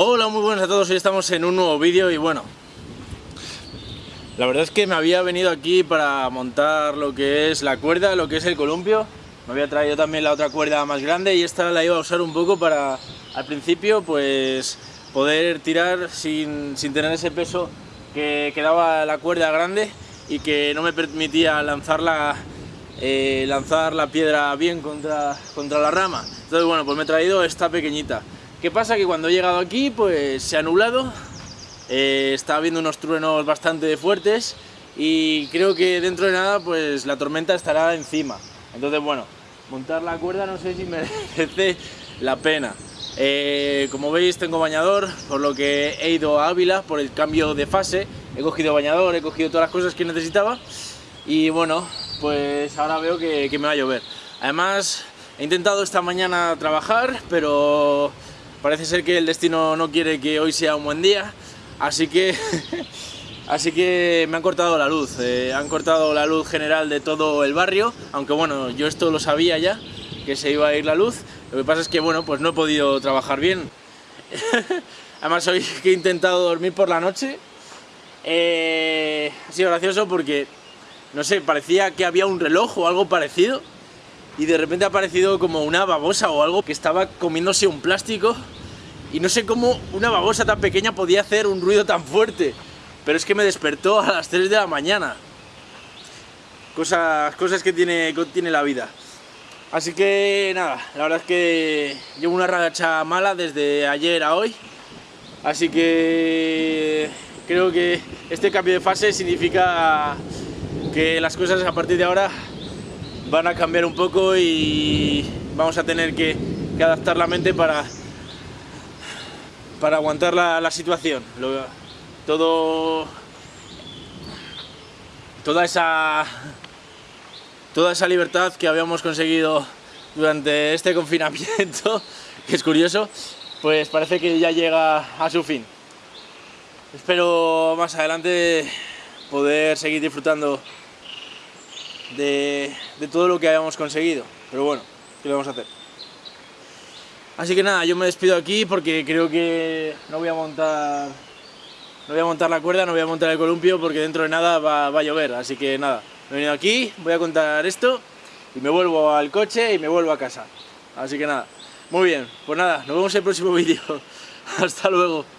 Hola, muy buenas a todos, hoy estamos en un nuevo vídeo y bueno La verdad es que me había venido aquí para montar lo que es la cuerda, lo que es el columpio Me había traído también la otra cuerda más grande y esta la iba a usar un poco para, al principio, pues poder tirar sin, sin tener ese peso que, que daba la cuerda grande y que no me permitía lanzarla eh, lanzar la piedra bien contra, contra la rama. Entonces, bueno, pues me he traído esta pequeñita. ¿Qué pasa? Que cuando he llegado aquí, pues se ha nublado, eh, está habiendo unos truenos bastante fuertes y creo que dentro de nada, pues la tormenta estará encima. Entonces, bueno, montar la cuerda no sé si merece la pena. Eh, como veis tengo bañador, por lo que he ido a Ávila por el cambio de fase. He cogido bañador, he cogido todas las cosas que necesitaba y bueno, pues ahora veo que, me va a llover. Además, he intentado esta mañana trabajar, pero parece ser que el destino no quiere que hoy sea un buen día, así que, así que me han cortado la luz. Eh, han cortado la luz general de todo el barrio, aunque bueno, yo esto lo sabía ya, que se iba a ir la luz. Lo que pasa es que bueno, pues no he podido trabajar bien. Además hoy he intentado dormir por la noche, eh, ha sido gracioso porque no sé, parecía que había un reloj o algo parecido y de repente ha aparecido como una babosa o algo que estaba comiéndose un plástico y no sé cómo una babosa tan pequeña podía hacer un ruido tan fuerte pero es que me despertó a las 3 de la mañana. Cosas, cosas que tiene, tiene la vida. Así que nada, la verdad es que llevo una racha mala desde ayer a hoy. Así que creo que este cambio de fase significa que las cosas a partir de ahora van a cambiar un poco y vamos a tener que, adaptar la mente para, para aguantar la, situación. todo, toda esa, toda esa libertad que habíamos conseguido durante este confinamiento, que es curioso, pues parece que ya llega a su fin. Espero más adelante poder seguir disfrutando de, todo lo que habíamos conseguido. Pero bueno, ¿qué vamos a hacer? Así que nada, yo me despido aquí porque creo que no voy a montar no voy a montar la cuerda, no voy a montar el columpio porque dentro de nada va, a llover. Así que nada, me he venido aquí, voy a contar esto y me vuelvo al coche y me vuelvo a casa. Así que nada, muy bien, pues nada, nos vemos en el próximo vídeo. Hasta luego.